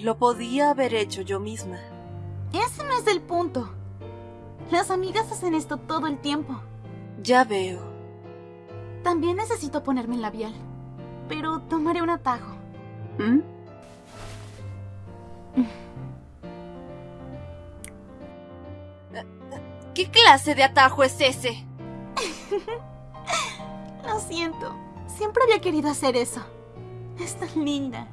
Lo podía haber hecho yo misma. Ese no es el punto. Las amigas hacen esto todo el tiempo. Ya veo. También necesito ponerme el labial. Pero tomaré un atajo. ¿Mm? ¿Qué clase de atajo es ese? Lo siento. Siempre había querido hacer eso. Es tan linda.